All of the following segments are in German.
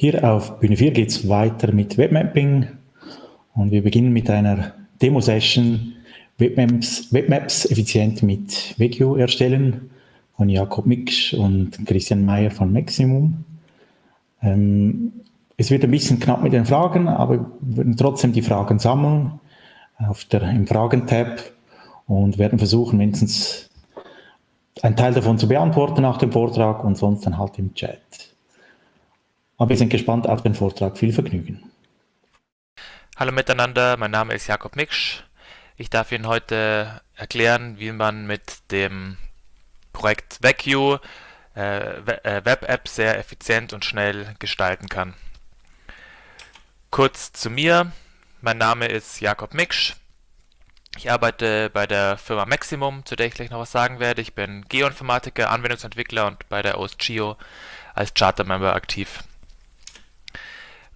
Hier auf Bühne 4 geht es weiter mit Webmapping und wir beginnen mit einer Demo-Session Webmaps, Webmaps effizient mit Vecchio erstellen von Jakob Mix und Christian Meyer von Maximum. Ähm, es wird ein bisschen knapp mit den Fragen, aber wir werden trotzdem die Fragen sammeln auf der, im Fragen-Tab und werden versuchen, mindestens einen Teil davon zu beantworten nach dem Vortrag und sonst dann halt im Chat. Aber wir sind gespannt auf den Vortrag. Viel Vergnügen. Hallo miteinander, mein Name ist Jakob Miksch. Ich darf Ihnen heute erklären, wie man mit dem Projekt VecU äh, äh Web-App sehr effizient und schnell gestalten kann. Kurz zu mir. Mein Name ist Jakob Miksch. Ich arbeite bei der Firma Maximum, zu der ich gleich noch was sagen werde. Ich bin Geoinformatiker, Anwendungsentwickler und bei der OSGeo als Charter-Member aktiv.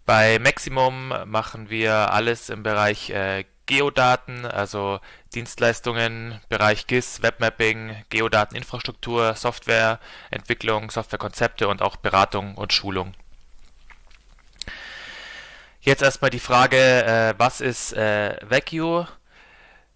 Bei Maximum machen wir alles im Bereich äh, Geodaten, also Dienstleistungen, Bereich GIS, Webmapping, Geodateninfrastruktur, Softwareentwicklung, Softwarekonzepte und auch Beratung und Schulung. Jetzt erstmal die Frage, äh, was ist äh, Vecchio?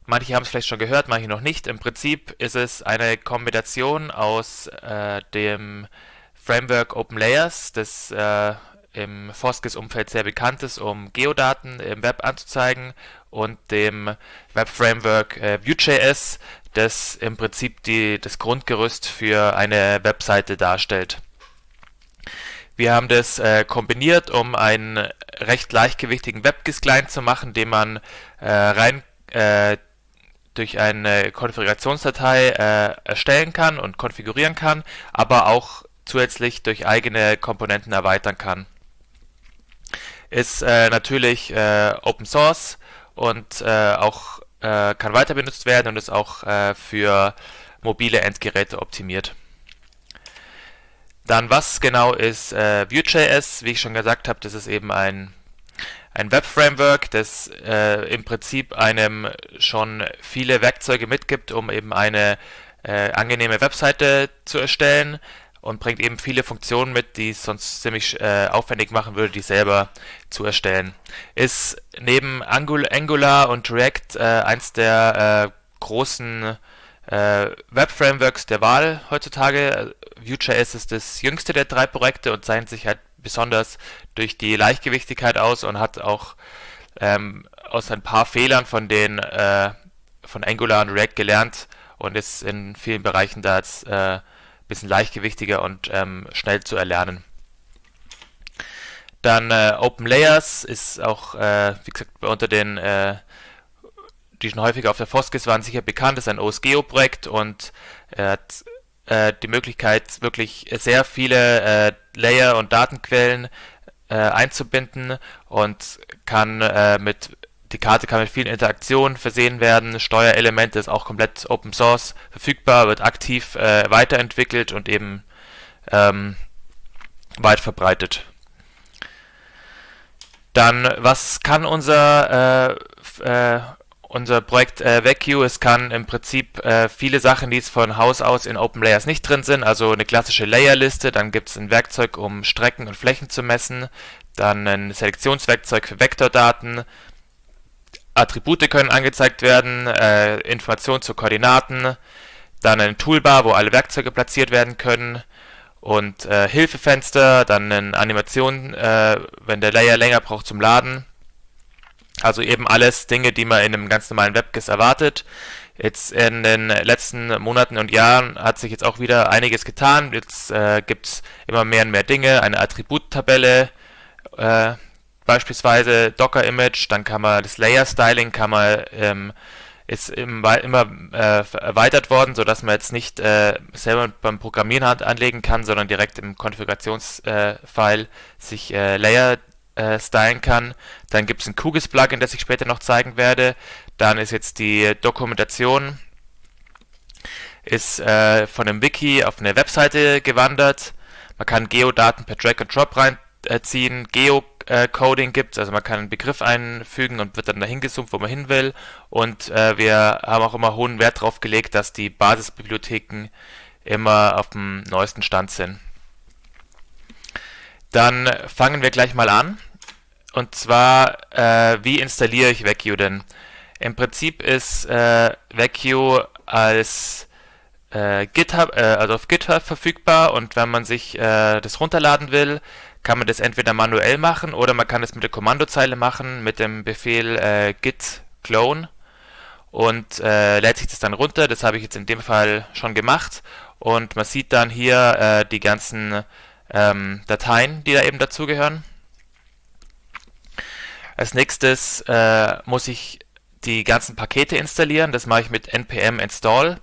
Manche haben es vielleicht schon gehört, manche noch nicht. Im Prinzip ist es eine Kombination aus äh, dem Framework Open Layers, das äh, im Foskis-Umfeld sehr bekannt ist, um Geodaten im Web anzuzeigen und dem Web-Framework äh, Vue.js, das im Prinzip die, das Grundgerüst für eine Webseite darstellt. Wir haben das äh, kombiniert, um einen recht leichtgewichtigen WebGIS-Client zu machen, den man äh, rein äh, durch eine Konfigurationsdatei äh, erstellen kann und konfigurieren kann, aber auch zusätzlich durch eigene Komponenten erweitern kann ist äh, natürlich äh, Open Source und äh, auch äh, kann weiter benutzt werden und ist auch äh, für mobile Endgeräte optimiert. Dann was genau ist äh, Vue.js? Wie ich schon gesagt habe, das ist eben ein, ein Web-Framework, das im Prinzip einem schon viele Werkzeuge mitgibt, um eben eine angenehme Webseite zu erstellen und bringt eben viele Funktionen mit, die es sonst ziemlich äh, aufwendig machen würde, die selber zu erstellen. Ist neben Angular und React äh, eins der äh, großen äh, Web-Frameworks der Wahl heutzutage. Vue.js ist das jüngste der drei Projekte und zeichnet sich halt besonders durch die Leichtgewichtigkeit aus und hat auch ähm, aus ein paar Fehlern von den äh, von Angular und React gelernt und ist in vielen Bereichen da jetzt bisschen leichtgewichtiger und ähm, schnell zu erlernen. Dann äh, Open Layers ist auch, äh, wie gesagt, unter den, äh, die schon häufiger auf der Foskis waren, sicher bekannt, ist ein OSGeo-Projekt und er hat äh, die Möglichkeit, wirklich sehr viele äh, Layer und Datenquellen äh, einzubinden und kann mit die Karte kann mit vielen Interaktionen versehen werden. Steuerelemente ist auch komplett Open Source verfügbar, wird aktiv äh, weiterentwickelt und eben ähm, weit verbreitet. Dann, was kann unser, äh, äh, unser Projekt äh, VecU? Es kann im Prinzip äh, viele Sachen, die es von Haus aus in Open Layers nicht drin sind, also eine klassische Layerliste, dann gibt es ein Werkzeug, um Strecken und Flächen zu messen, dann ein Selektionswerkzeug für Vektordaten, Attribute können angezeigt werden, äh, Informationen zu Koordinaten, dann ein Toolbar, wo alle Werkzeuge platziert werden können und äh, Hilfefenster, dann eine Animation, äh, wenn der Layer länger braucht zum Laden. Also eben alles Dinge, die man in einem ganz normalen WebGIS erwartet. Jetzt in den letzten Monaten und Jahren hat sich jetzt auch wieder einiges getan. Jetzt äh, gibt es immer mehr und mehr Dinge, eine Attributtabelle, äh, beispielsweise Docker-Image, dann kann man das Layer-Styling kann man ähm, ist immer, äh, erweitert worden, sodass man jetzt nicht äh, selber beim Programmieren Hand anlegen kann, sondern direkt im Konfigurationsfile äh, sich äh, Layer äh, stylen kann. Dann gibt es ein QGIS-Plugin, das ich später noch zeigen werde. Dann ist jetzt die Dokumentation ist äh, von einem Wiki auf eine Webseite gewandert. Man kann Geodaten per Drag and Drop reinziehen, Geo Coding gibt. Also man kann einen Begriff einfügen und wird dann dahin gezoomt, wo man hin will. Und äh, wir haben auch immer hohen Wert darauf gelegt, dass die Basisbibliotheken immer auf dem neuesten Stand sind. Dann fangen wir gleich mal an. Und zwar, äh, wie installiere ich VecU denn? Im Prinzip ist äh, VecU als äh, GitHub, äh, also auf GitHub verfügbar und wenn man sich äh, das runterladen will, kann man das entweder manuell machen oder man kann es mit der Kommandozeile machen mit dem Befehl äh, git clone und äh, lädt sich das dann runter. Das habe ich jetzt in dem Fall schon gemacht und man sieht dann hier äh, die ganzen ähm, Dateien, die da eben dazugehören. Als nächstes äh, muss ich die ganzen Pakete installieren. Das mache ich mit npm install.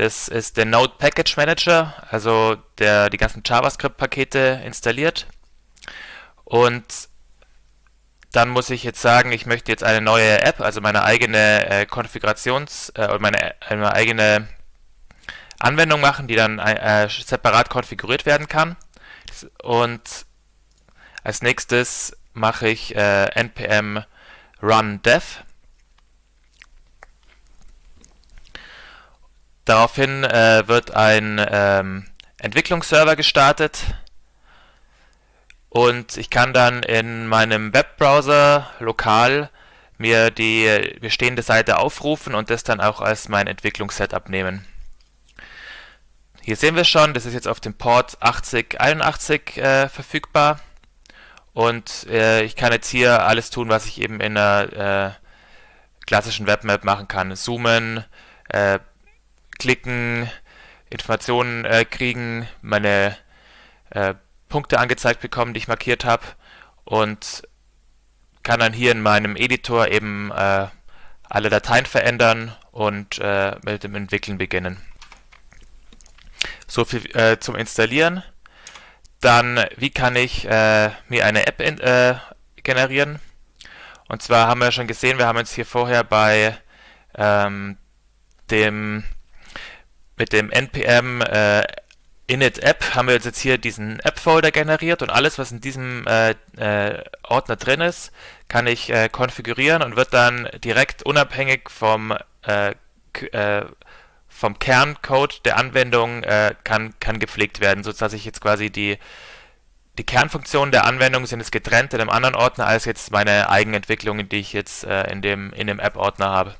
Das ist der Node Package Manager, also der die ganzen JavaScript-Pakete installiert. Und dann muss ich jetzt sagen, ich möchte jetzt eine neue App, also meine eigene äh, Konfigurations- äh, meine, meine eigene Anwendung machen, die dann äh, separat konfiguriert werden kann. Und als nächstes mache ich äh, npm run dev. Daraufhin äh, wird ein ähm, Entwicklungsserver gestartet und ich kann dann in meinem Webbrowser lokal mir die bestehende Seite aufrufen und das dann auch als mein Entwicklungssetup nehmen. Hier sehen wir schon, das ist jetzt auf dem Port 8081 äh, verfügbar und äh, ich kann jetzt hier alles tun, was ich eben in einer äh, klassischen Webmap machen kann. Zoomen, äh, klicken, Informationen äh, kriegen, meine äh, Punkte angezeigt bekommen, die ich markiert habe und kann dann hier in meinem Editor eben äh, alle Dateien verändern und äh, mit dem Entwickeln beginnen. So viel äh, zum Installieren. Dann, wie kann ich äh, mir eine App in, generieren? Und zwar haben wir schon gesehen, wir haben jetzt hier vorher bei ähm, dem mit dem npm äh, init app haben wir jetzt hier diesen App-Folder generiert und alles, was in diesem äh, äh, Ordner drin ist, kann ich äh, konfigurieren und wird dann direkt unabhängig vom äh, äh, vom Kerncode der Anwendung äh, kann, kann gepflegt werden, sodass ich jetzt quasi die, die Kernfunktionen der Anwendung sind jetzt getrennt in einem anderen Ordner als jetzt meine Eigenentwicklungen, die ich jetzt in dem, in dem App-Ordner habe.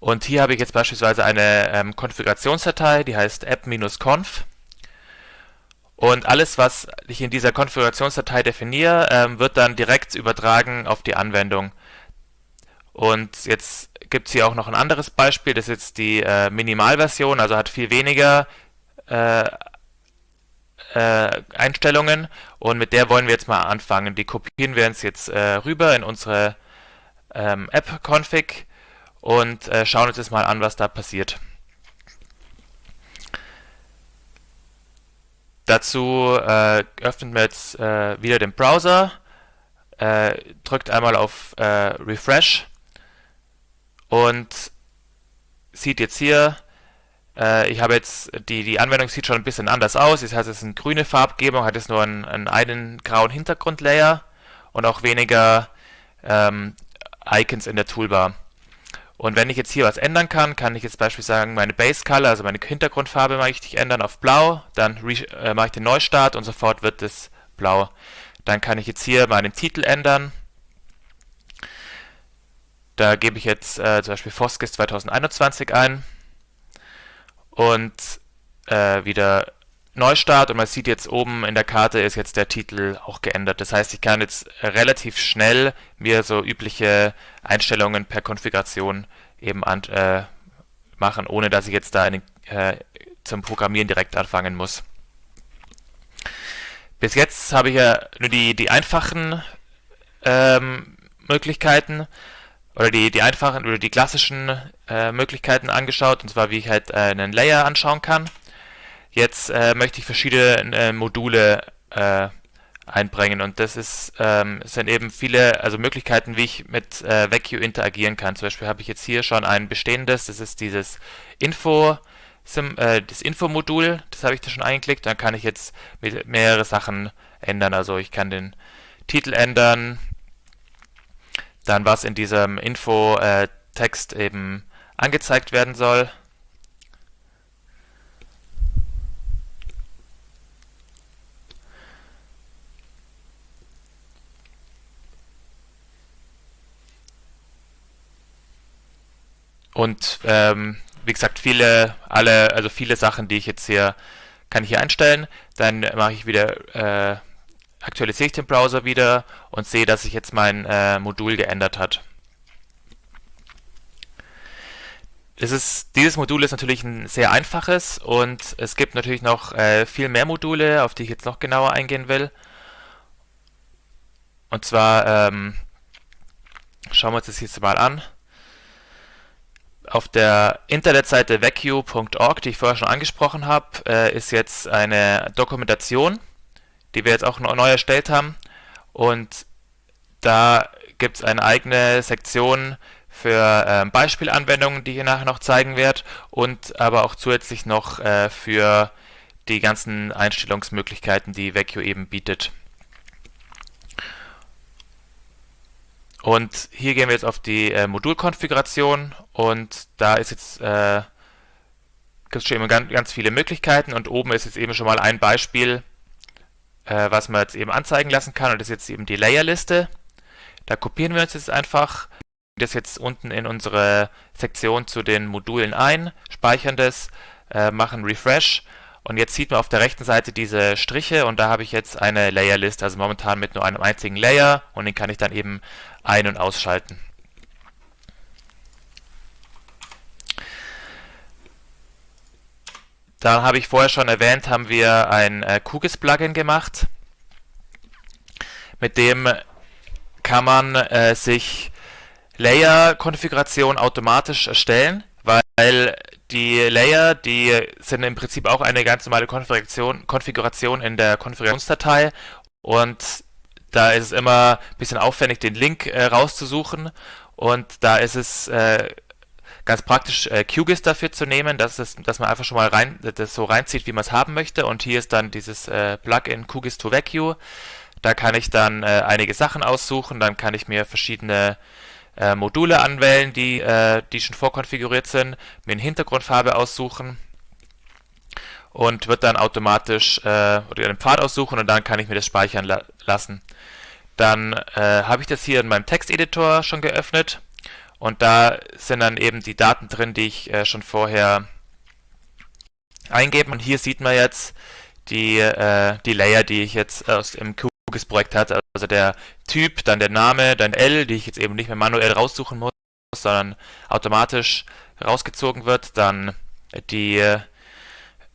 Und hier habe ich jetzt beispielsweise eine ähm, Konfigurationsdatei, die heißt app-conf. Und alles, was ich in dieser Konfigurationsdatei definiere, ähm, wird dann direkt übertragen auf die Anwendung. Und jetzt gibt es hier auch noch ein anderes Beispiel, das ist jetzt die äh, Minimalversion, also hat viel weniger äh, äh, Einstellungen und mit der wollen wir jetzt mal anfangen. Die kopieren wir uns jetzt äh, rüber in unsere ähm, App-Config und äh, schauen uns jetzt mal an, was da passiert. Dazu äh, öffnen wir jetzt wieder den Browser, drückt einmal auf Refresh und sieht jetzt hier, äh, ich habe jetzt, die, die Anwendung sieht schon ein bisschen anders aus. Das heißt, es ist eine grüne Farbgebung, hat jetzt nur einen, einen, einen grauen Hintergrundlayer und auch weniger ähm, Icons in der Toolbar. Und wenn ich jetzt hier was ändern kann, kann ich jetzt beispielsweise sagen, meine Base Color, also meine Hintergrundfarbe möchte ich ändern auf blau, dann äh, mache ich den Neustart und sofort wird es blau. Dann kann ich jetzt hier meinen Titel ändern da gebe ich jetzt äh, zum Beispiel Foskis 2021 ein und äh, wieder Neustart und man sieht jetzt oben in der Karte ist jetzt der Titel auch geändert. Das heißt, ich kann jetzt relativ schnell mir so übliche Einstellungen per Konfiguration eben an, äh, machen, ohne dass ich jetzt da eine, äh, zum Programmieren direkt anfangen muss. Bis jetzt habe ich ja nur die, die einfachen ähm, Möglichkeiten oder die, die einfachen oder die klassischen äh, Möglichkeiten angeschaut, und zwar wie ich halt einen Layer anschauen kann. Jetzt äh, möchte ich verschiedene äh, Module äh, einbringen und das ist ähm, sind eben viele also Möglichkeiten, wie ich mit äh, VecU interagieren kann. Zum Beispiel habe ich jetzt hier schon ein bestehendes, das ist dieses Info das Info-Modul, das habe ich da schon eingeklickt, dann kann ich jetzt mehrere Sachen ändern. Also ich kann den Titel ändern, dann was in diesem Info-Text äh, eben angezeigt werden soll. Und ähm, wie gesagt, viele, alle, also viele Sachen, die ich jetzt hier, kann ich hier einstellen. Dann mache ich wieder, äh, aktualisiere ich den Browser wieder und sehe, dass sich jetzt mein äh, Modul geändert hat. Ist, dieses Modul ist natürlich ein sehr einfaches und es gibt natürlich noch äh, viel mehr Module, auf die ich jetzt noch genauer eingehen will. Und zwar ähm, schauen wir uns das jetzt mal an. Auf der Internetseite vacu.org, die ich vorher schon angesprochen habe, äh, ist jetzt eine Dokumentation, die wir jetzt auch neu erstellt haben. Und da gibt es eine eigene Sektion für äh, Beispielanwendungen, die ich nachher noch zeigen werde und aber auch zusätzlich noch äh, für die ganzen Einstellungsmöglichkeiten, die Vecchio eben bietet. Und hier gehen wir jetzt auf die äh, Modulkonfiguration. Und da ist jetzt äh, gibt es schon immer ganz, ganz, viele Möglichkeiten. Und oben ist jetzt eben schon mal ein Beispiel, äh, was man jetzt eben anzeigen lassen kann. Und das ist jetzt eben die Layerliste. Da kopieren wir uns jetzt einfach das jetzt unten in unsere Sektion zu den Modulen ein, speichern das, äh, machen Refresh und jetzt sieht man auf der rechten Seite diese Striche und da habe ich jetzt eine Layerliste, also momentan mit nur einem einzigen Layer und den kann ich dann eben ein- und ausschalten. Dann habe ich vorher schon erwähnt, haben wir ein äh, QGIS-Plugin gemacht. Mit dem kann man äh, sich Layer-Konfiguration automatisch erstellen, weil die Layer, die sind im Prinzip auch eine ganz normale Konfiguration, Konfiguration in der Konfigurationsdatei. Und da ist es immer ein bisschen aufwendig, den Link äh, rauszusuchen. Und da ist es äh, ganz praktisch, äh, QGIS dafür zu nehmen, dass, es, dass man einfach schon mal rein, das so reinzieht, wie man es haben möchte. Und hier ist dann dieses äh, Plugin QGIS to Vacuum. Da kann ich dann äh, einige Sachen aussuchen, dann kann ich mir verschiedene äh, Module anwählen, die, äh, die schon vorkonfiguriert sind, mir eine Hintergrundfarbe aussuchen und wird dann automatisch äh, oder einen Pfad aussuchen und dann kann ich mir das speichern la lassen. Dann äh, habe ich das hier in meinem Texteditor schon geöffnet und da sind dann eben die Daten drin, die ich äh, schon vorher eingebe und hier sieht man jetzt die, äh, die Layer, die ich jetzt aus dem QGIS-Projekt hatte, also der Typ, dann der Name, dann L, die ich jetzt eben nicht mehr manuell raussuchen muss, sondern automatisch rausgezogen wird, dann die,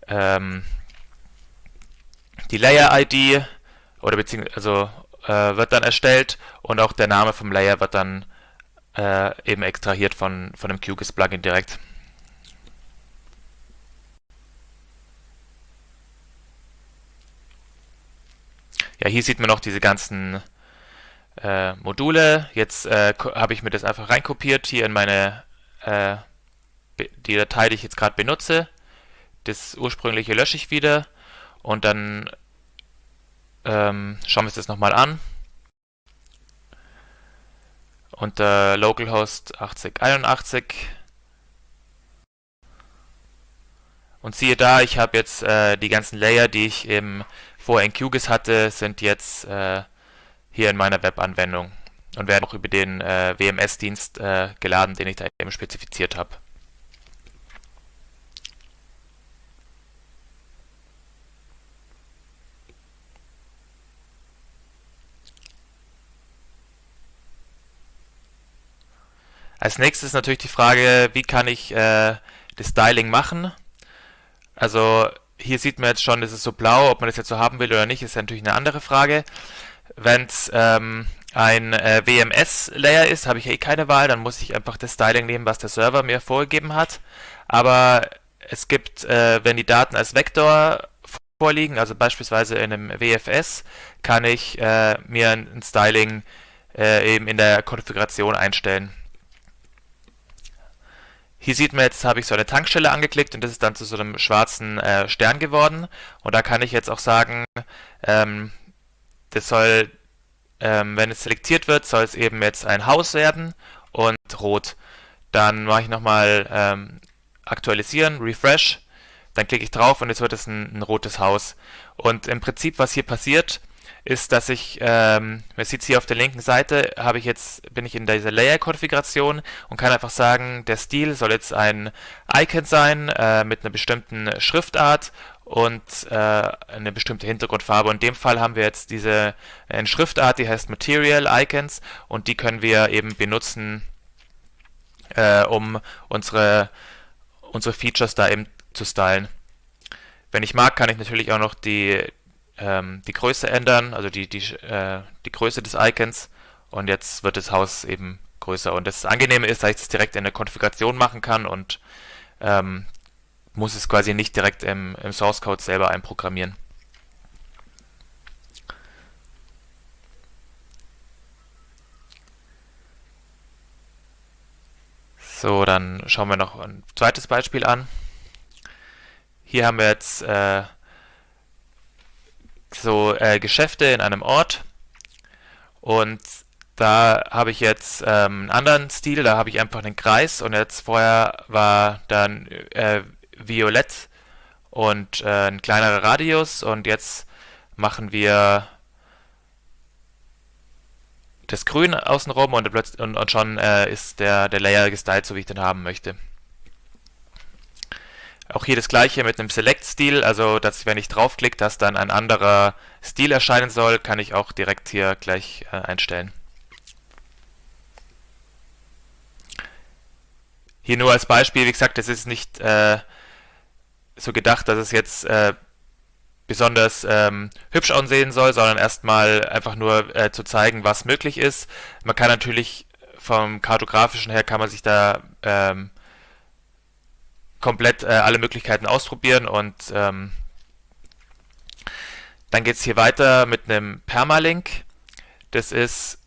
ähm, die Layer-ID oder beziehungsweise also, äh, wird dann erstellt und auch der Name vom Layer wird dann äh, eben extrahiert von, von dem QGIS-Plugin direkt. Ja, hier sieht man noch diese ganzen äh, Module. Jetzt äh, habe ich mir das einfach reinkopiert hier in meine äh, die Datei, die ich jetzt gerade benutze. Das ursprüngliche lösche ich wieder und dann ähm, schauen wir uns das nochmal an. Unter localhost 8081 und siehe da, ich habe jetzt äh, die ganzen Layer, die ich eben vorher in QGIS hatte, sind jetzt äh, hier in meiner Webanwendung und werden auch über den äh, WMS-Dienst äh, geladen, den ich da eben spezifiziert habe. Als nächstes ist natürlich die Frage, wie kann ich äh, das Styling machen? Also hier sieht man jetzt schon, es ist so blau, ob man das jetzt so haben will oder nicht, ist natürlich eine andere Frage. Wenn es ähm, ein äh, WMS-Layer ist, habe ich eh keine Wahl, dann muss ich einfach das Styling nehmen, was der Server mir vorgegeben hat. Aber es gibt, äh, wenn die Daten als Vektor vorliegen, also beispielsweise in einem WFS, kann ich äh, mir ein Styling äh, eben in der Konfiguration einstellen. Hier sieht man jetzt, habe ich so eine Tankstelle angeklickt und das ist dann zu so einem schwarzen äh, Stern geworden. Und da kann ich jetzt auch sagen, ähm, das soll, ähm, wenn es selektiert wird, soll es eben jetzt ein Haus werden und rot. Dann mache ich nochmal ähm, aktualisieren, refresh, dann klicke ich drauf und jetzt wird es ein, ein rotes Haus. Und im Prinzip, was hier passiert, ist, dass ich, ähm, man sieht es hier auf der linken Seite, habe ich jetzt, bin ich in dieser Layer-Konfiguration und kann einfach sagen, der Stil soll jetzt ein Icon sein äh, mit einer bestimmten Schriftart und äh, eine bestimmte Hintergrundfarbe. Und in dem Fall haben wir jetzt diese eine Schriftart, die heißt Material Icons und die können wir eben benutzen, äh, um unsere, unsere Features da eben zu stylen. Wenn ich mag, kann ich natürlich auch noch die, ähm, die Größe ändern, also die, die, äh, die Größe des Icons. Und jetzt wird das Haus eben größer. Und das Angenehme ist, dass ich das direkt in der Konfiguration machen kann und ähm, muss es quasi nicht direkt im, im Source Code selber einprogrammieren. So, dann schauen wir noch ein zweites Beispiel an. Hier haben wir jetzt äh, so äh, Geschäfte in einem Ort. Und da habe ich jetzt ähm, einen anderen Stil, da habe ich einfach einen Kreis. Und jetzt vorher war dann äh, violett und äh, ein kleinerer Radius. Und jetzt machen wir das Grün außenrum. Und, und, und schon äh, ist der, der Layer gestylt, so wie ich den haben möchte. Auch hier das gleiche mit einem Select-Stil, also dass wenn ich draufklicke, dass dann ein anderer Stil erscheinen soll, kann ich auch direkt hier gleich äh, einstellen. Hier nur als Beispiel, wie gesagt, das ist nicht äh, so gedacht, dass es jetzt äh, besonders ähm, hübsch aussehen soll, sondern erstmal einfach nur äh, zu zeigen, was möglich ist. Man kann natürlich vom kartografischen her kann man sich da ähm, komplett äh, alle Möglichkeiten ausprobieren und ähm, dann geht es hier weiter mit einem Permalink. Das ist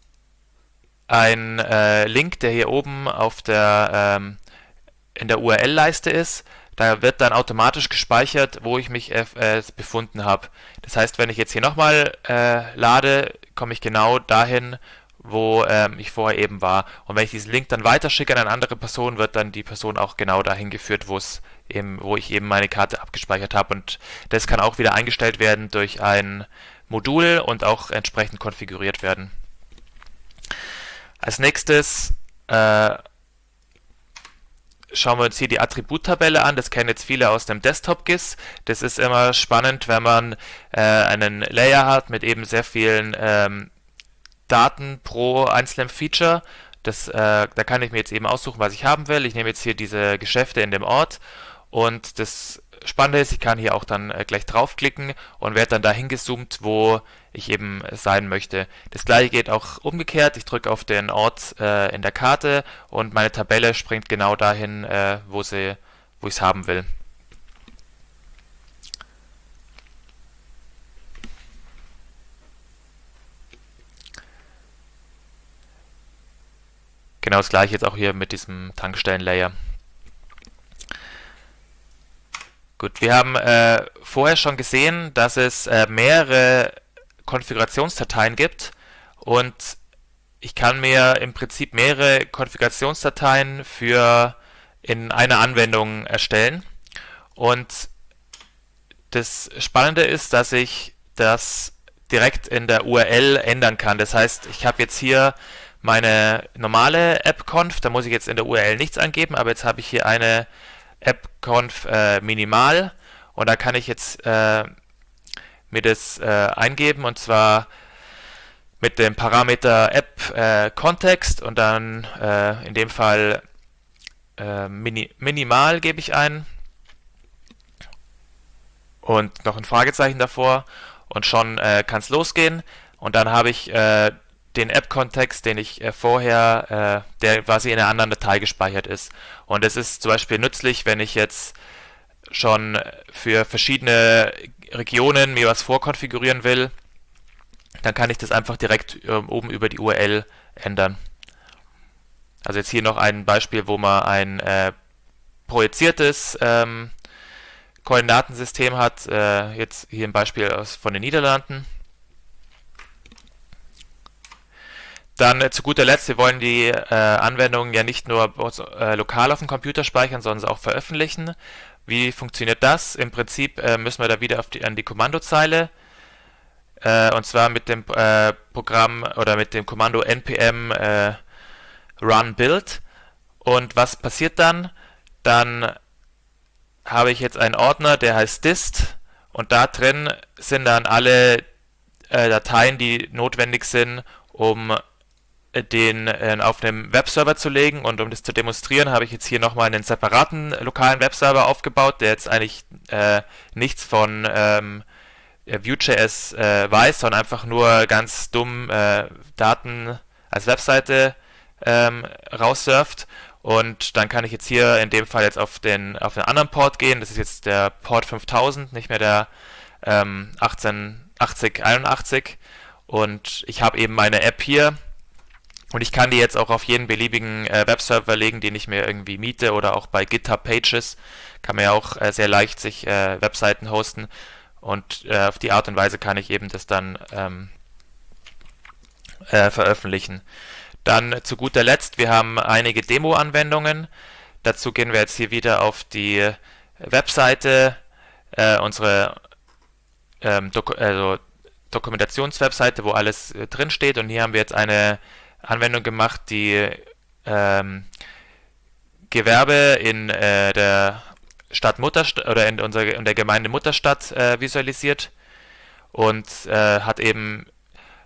ein äh, Link, der hier oben auf der ähm, in der URL-Leiste ist. Da wird dann automatisch gespeichert, wo ich mich äh, befunden habe. Das heißt, wenn ich jetzt hier nochmal äh, lade, komme ich genau dahin, wo ähm, ich vorher eben war. Und wenn ich diesen Link dann weiterschicke an eine andere Person, wird dann die Person auch genau dahin geführt, wo es eben, wo ich eben meine Karte abgespeichert habe. Und das kann auch wieder eingestellt werden durch ein Modul und auch entsprechend konfiguriert werden. Als nächstes äh, schauen wir uns hier die Attributtabelle an. Das kennen jetzt viele aus dem Desktop-GIS. Das ist immer spannend, wenn man äh, einen Layer hat mit eben sehr vielen ähm, Daten pro einzelnen Feature. Das, äh, da kann ich mir jetzt eben aussuchen, was ich haben will. Ich nehme jetzt hier diese Geschäfte in dem Ort und das Spannende ist, ich kann hier auch dann äh, gleich draufklicken und werde dann dahin gezoomt, wo ich eben sein möchte. Das gleiche geht auch umgekehrt. Ich drücke auf den Ort äh, in der Karte und meine Tabelle springt genau dahin, äh, wo, sie, wo ich es haben will. Genau das gleiche jetzt auch hier mit diesem Tankstellen-Layer. Gut, wir haben äh, vorher schon gesehen, dass es äh, mehrere Konfigurationsdateien gibt und ich kann mir im Prinzip mehrere Konfigurationsdateien für in einer Anwendung erstellen und das Spannende ist, dass ich das direkt in der URL ändern kann. Das heißt, ich habe jetzt hier meine normale AppConf, da muss ich jetzt in der URL nichts angeben, aber jetzt habe ich hier eine AppConf äh, minimal. Und da kann ich jetzt äh, mir das äh, eingeben und zwar mit dem Parameter App äh, und dann äh, in dem Fall äh, mini minimal gebe ich ein. Und noch ein Fragezeichen davor. Und schon kann es losgehen. Und dann habe ich den App-Kontext, den ich äh, vorher, äh, der quasi in einer anderen Datei gespeichert ist. Und es ist zum Beispiel nützlich, wenn ich jetzt schon für verschiedene Regionen mir was vorkonfigurieren will, dann kann ich das einfach direkt äh, oben über die URL ändern. Also jetzt hier noch ein Beispiel, wo man ein äh, projiziertes ähm, Koordinatensystem hat. Äh, jetzt hier ein Beispiel aus, von den Niederlanden. Dann äh, zu guter Letzt, wir wollen die äh, Anwendungen ja nicht nur äh, lokal auf dem Computer speichern, sondern sie auch veröffentlichen. Wie funktioniert das? Im Prinzip äh, müssen wir da wieder die, an die Kommandozeile äh, und zwar mit dem äh, Programm oder mit dem Kommando npm run build. Und was passiert dann? Dann habe ich jetzt einen Ordner, der heißt dist und da drin sind dann alle Dateien, die notwendig sind, um den äh, auf einem Webserver zu legen und um das zu demonstrieren, habe ich jetzt hier nochmal einen separaten lokalen Webserver aufgebaut, der jetzt eigentlich äh, nichts von ähm, Vue.js äh, weiß, sondern einfach nur ganz dumm äh, Daten als Webseite ähm, raussurft. Und dann kann ich jetzt hier in dem Fall jetzt auf den, auf den anderen Port gehen. Das ist jetzt der Port 5000, nicht mehr der ähm, 188081. Und ich habe eben meine App hier. Und ich kann die jetzt auch auf jeden beliebigen äh, Webserver legen, den ich mir irgendwie miete oder auch bei GitHub Pages kann man ja auch äh, sehr leicht sich äh, Webseiten hosten. Und äh, auf die Art und Weise kann ich eben das dann ähm, äh, veröffentlichen. Dann zu guter Letzt, wir haben einige Demo-Anwendungen. Dazu gehen wir jetzt hier wieder auf die Webseite, äh, unsere ähm, Doku also Dokumentationswebseite, wo alles drin steht. Und hier haben wir jetzt eine Anwendung gemacht, die ähm, Gewerbe in äh, der Stadt Mutterstadt oder in, unserer, in der Gemeinde Mutterstadt äh, visualisiert und äh, hat eben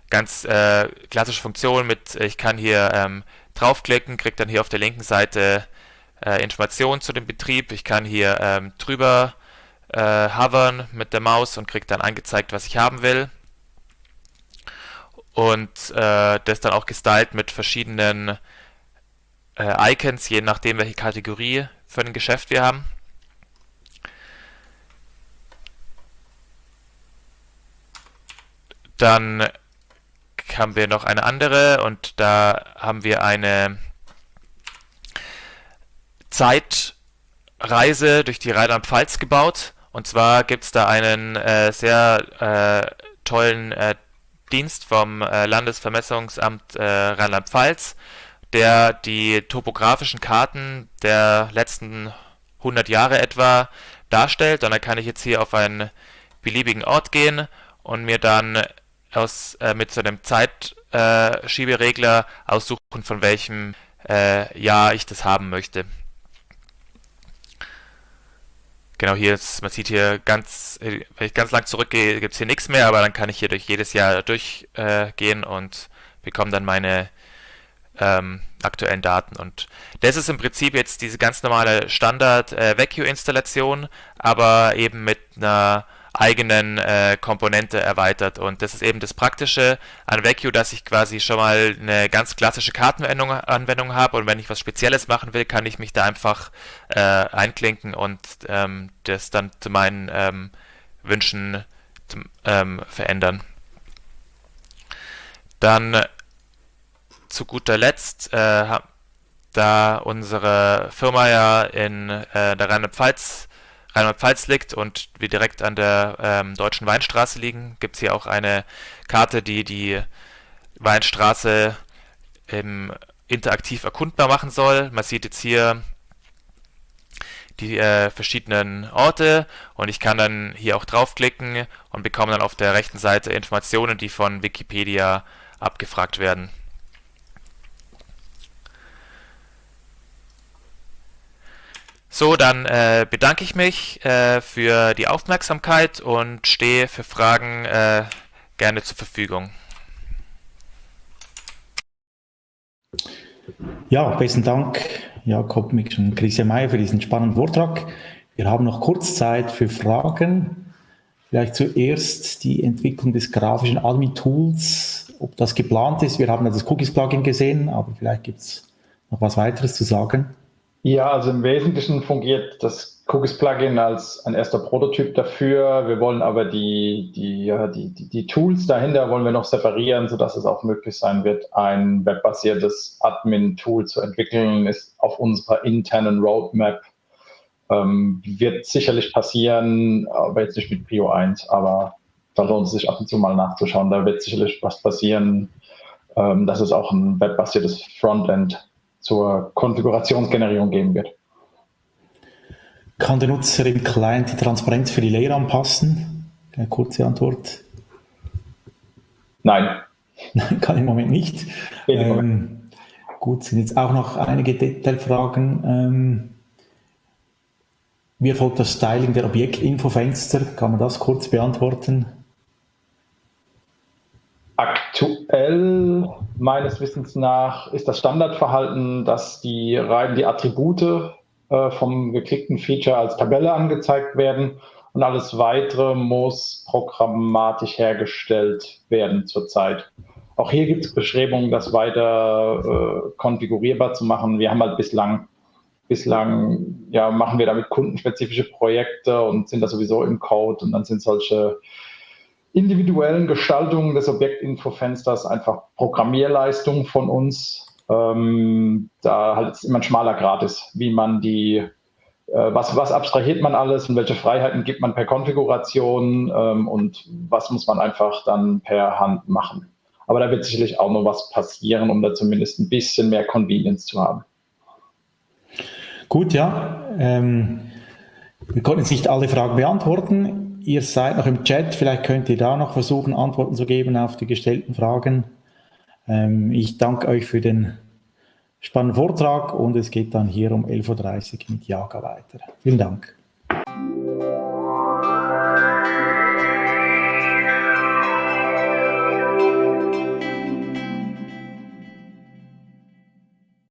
ganz äh, klassische Funktionen mit, ich kann hier ähm, draufklicken, kriege dann hier auf der linken Seite äh, Informationen zu dem Betrieb, ich kann hier ähm, drüber äh, hovern mit der Maus und kriege dann angezeigt, was ich haben will und äh, das dann auch gestylt mit verschiedenen Icons, je nachdem welche Kategorie für ein Geschäft wir haben. Dann haben wir noch eine andere und da haben wir eine Zeitreise durch die Rheinland-Pfalz gebaut. Und zwar gibt es da einen äh, sehr äh, tollen äh, Dienst vom äh, Landesvermessungsamt äh, Rheinland-Pfalz, der die topografischen Karten der letzten 100 Jahre etwa darstellt. Und da kann ich jetzt hier auf einen beliebigen Ort gehen und mir dann aus, äh, mit so einem Zeitschieberegler aussuchen, von welchem äh, Jahr ich das haben möchte. Genau, hier ist, man sieht hier ganz, wenn ich ganz lang zurückgehe, gibt es hier nichts mehr, aber dann kann ich hier durch jedes Jahr durchgehen äh, und bekomme dann meine ähm, aktuellen Daten. Und das ist im Prinzip jetzt diese ganz normale Standard äh, aber eben mit einer eigenen äh, Komponente erweitert. Und das ist eben das Praktische an Vecchio, dass ich quasi schon mal eine ganz klassische Kartenanwendung habe und wenn ich was Spezielles machen will, kann ich mich da einfach äh, einklinken und ähm, das dann zu meinen ähm, Wünschen ähm, verändern. Dann zu guter Letzt, äh, da unsere Firma ja in äh, der Rheinland-Pfalz Rheinland-Pfalz liegt und wir direkt an der ähm, Deutschen Weinstraße liegen, gibt es hier auch eine Karte, die die Weinstraße ähm, interaktiv erkundbar machen soll. Man sieht jetzt hier die äh, verschiedenen Orte und ich kann dann hier auch draufklicken und bekomme dann auf der rechten Seite Informationen, die von Wikipedia abgefragt werden. So, dann äh, bedanke ich mich äh, für die Aufmerksamkeit und stehe für Fragen äh, gerne zur Verfügung. Ja, besten Dank, Jakob Mix und Christian Mayer für diesen spannenden Vortrag. Wir haben noch kurz Zeit für Fragen. Vielleicht zuerst die Entwicklung des grafischen Admin-Tools, ob das geplant ist. Wir haben das Cookies-Plugin gesehen, aber vielleicht gibt es noch was weiteres zu sagen. Ja, also im Wesentlichen fungiert das Cookies-Plugin als ein erster Prototyp dafür. Wir wollen aber die, die, ja, die, die, Tools dahinter wollen wir noch separieren, sodass es auch möglich sein wird, ein webbasiertes Admin-Tool zu entwickeln, ist auf unserer internen Roadmap. Ähm, wird sicherlich passieren, aber jetzt nicht mit Prio 1, aber da lohnt es sich ab und zu mal nachzuschauen. Da wird sicherlich was passieren, ähm, dass es auch ein webbasiertes Frontend zur Konfigurationsgenerierung geben wird. Kann der Nutzer im Client die Transparenz für die Layer anpassen? Eine kurze Antwort. Nein. Nein, kann im Moment nicht. Ähm, gut, sind jetzt auch noch einige Detailfragen. Ähm, wie erfolgt das Styling der Objektinfofenster? Kann man das kurz beantworten? Aktuell, meines Wissens nach, ist das Standardverhalten, dass die rein die Attribute äh, vom geklickten Feature als Tabelle angezeigt werden und alles weitere muss programmatisch hergestellt werden zurzeit. Auch hier gibt es Bestrebungen, das weiter äh, konfigurierbar zu machen. Wir haben halt bislang, bislang ja, machen wir damit kundenspezifische Projekte und sind da sowieso im Code und dann sind solche individuellen Gestaltungen des Objektinfofensters einfach Programmierleistung von uns. Ähm, da halt immer ein schmaler Grad ist, wie man die, äh, was, was abstrahiert man alles und welche Freiheiten gibt man per Konfiguration ähm, und was muss man einfach dann per Hand machen. Aber da wird sicherlich auch noch was passieren, um da zumindest ein bisschen mehr Convenience zu haben. Gut, ja. Ähm, wir konnten jetzt nicht alle Fragen beantworten. Ihr seid noch im Chat, vielleicht könnt ihr da noch versuchen, Antworten zu geben auf die gestellten Fragen. Ähm, ich danke euch für den spannenden Vortrag und es geht dann hier um 11.30 Uhr mit Jaga weiter. Vielen Dank.